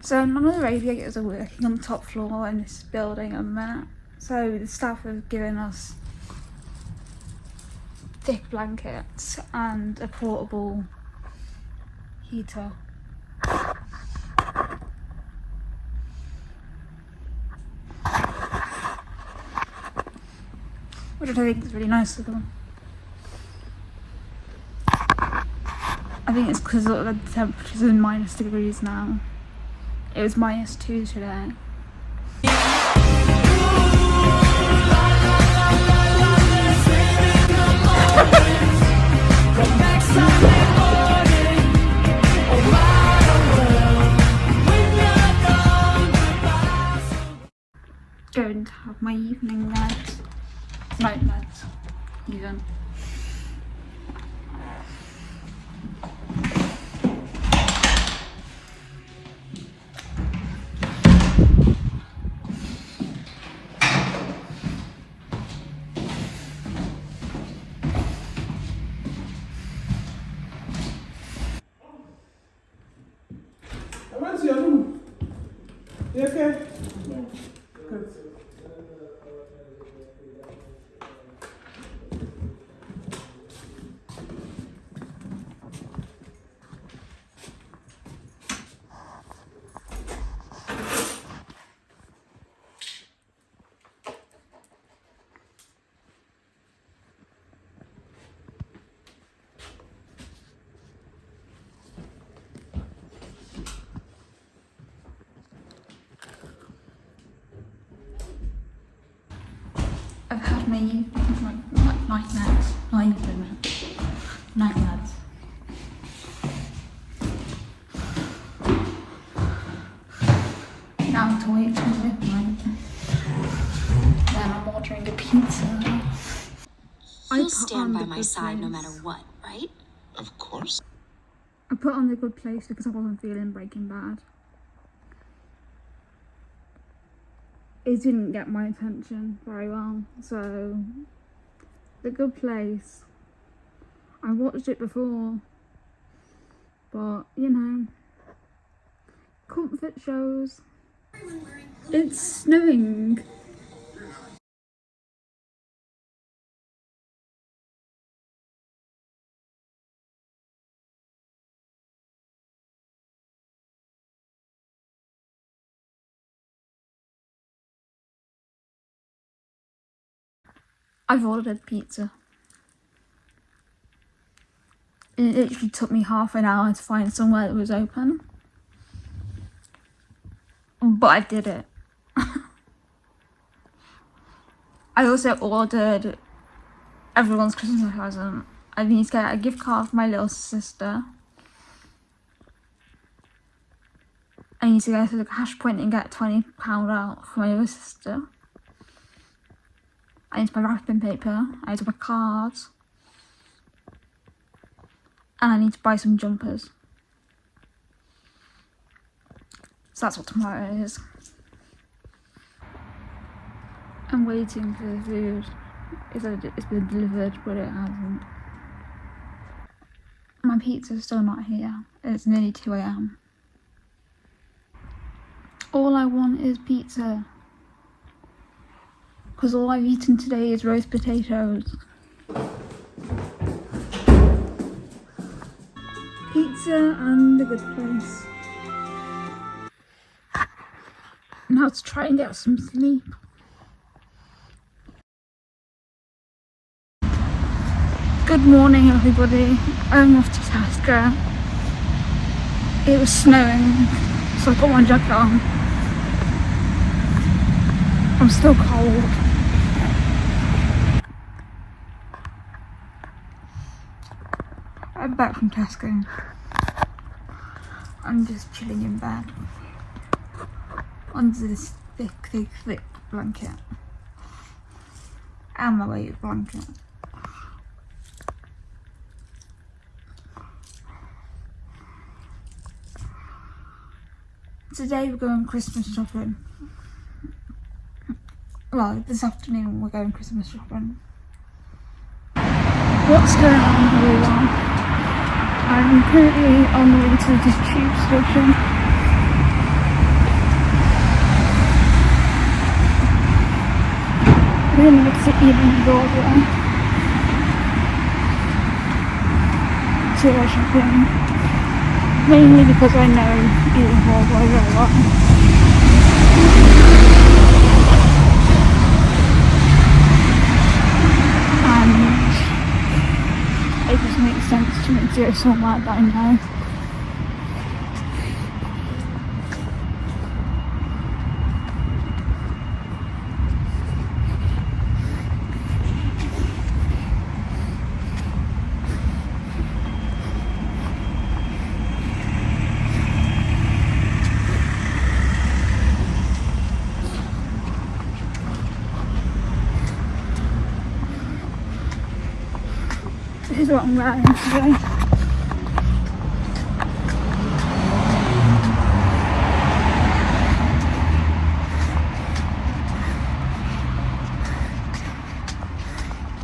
So none of the radiators are working on the top floor in this building at the minute. So the staff have given us thick blankets and a portable heater. Which I think is really nice of them. I think it's because the temperature's in minus degrees now. It was minus two today. Going to have my evening meds, night meds, even. Good. I've had my evening, like, like night meds, not evening meds, night meds. Now to wait till midnight. Then I'm ordering a pizza. I You'll stand by my good side no matter what, right? Of course. I put on the good place because I wasn't feeling Breaking Bad. It didn't get my attention very well, so the good place. I watched it before, but you know, comfort shows. It's snowing. I've ordered pizza. It literally took me half an hour to find somewhere that was open. But I did it. I also ordered everyone's Christmas present. I need to get a gift card for my little sister. I need to go to the cash point and get £20 out for my other sister. I need buy wrapping paper, I need buy cards, and I need to buy some jumpers. So that's what tomorrow is. I'm waiting for the food. It's, been delivered, but it hasn't. My pizza's still not here. It's nearly 2 am. All I want is pizza because all I've eaten today is roast potatoes. Pizza and a good place. Now to try and get some sleep. Good morning everybody, I'm off to Tesco. It was snowing, so I got my jacket on. I'm still cold. Back from Tesco. I'm just chilling in bed under this thick, thick, thick blanket and my weight blanket. Today we're going Christmas shopping. Well, this afternoon we're going Christmas shopping. What's going on everyone? I'm currently on the way to the tube station. Then makes it even broader. So I shopping. Mainly because I know it will very well. Just makes sense to me. To go somewhere that I This is what I'm wearing today.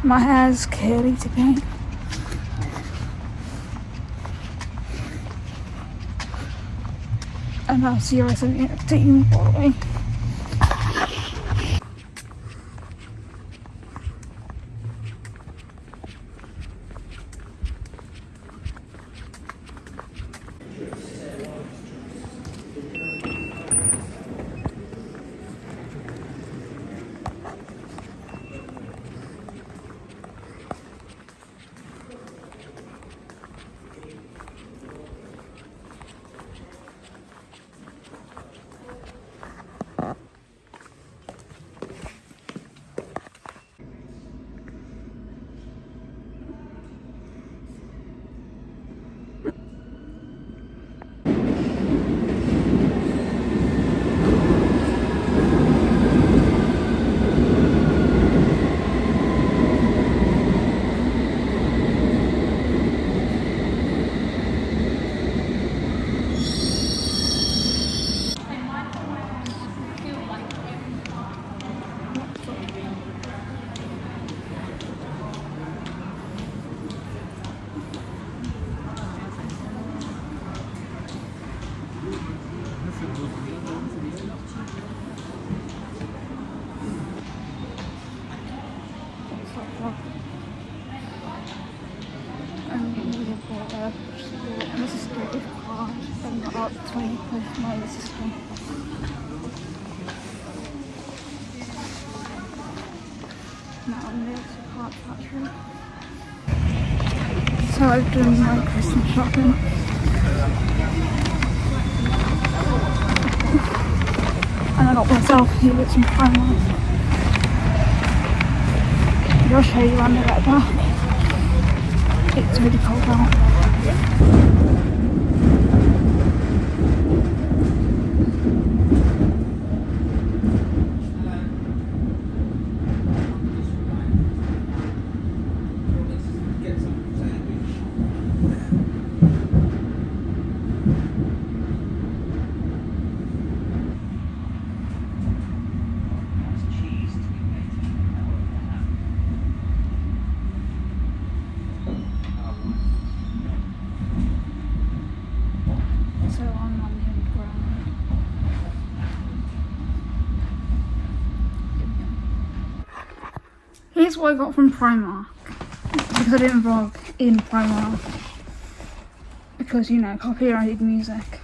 My hair's curly today. And I'll see you guys in the updating Broadway. And we have got a this is the gift card and got up 20 with my sister. So I've done my Christmas shopping. And I got myself here with some Primark. I'll show you when I get back. It's really cold out. So I'm on the underground. Here's what I got from Primark. Because I didn't vlog in Primark. Because, you know, copyrighted music.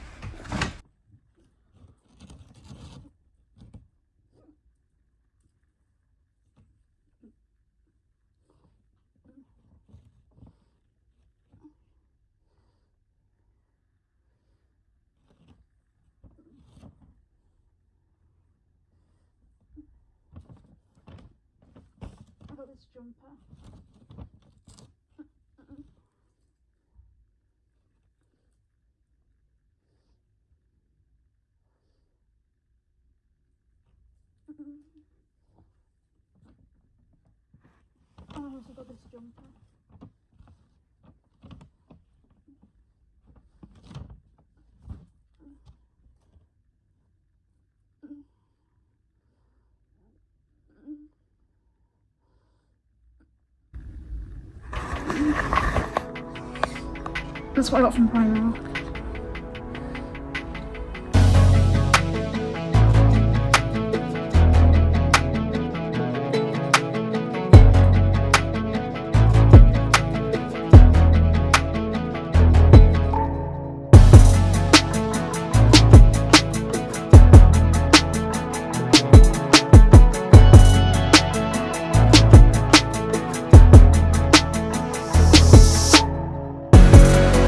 I got this jumper. Oh, I also got this jumper. That's what I got from Primark.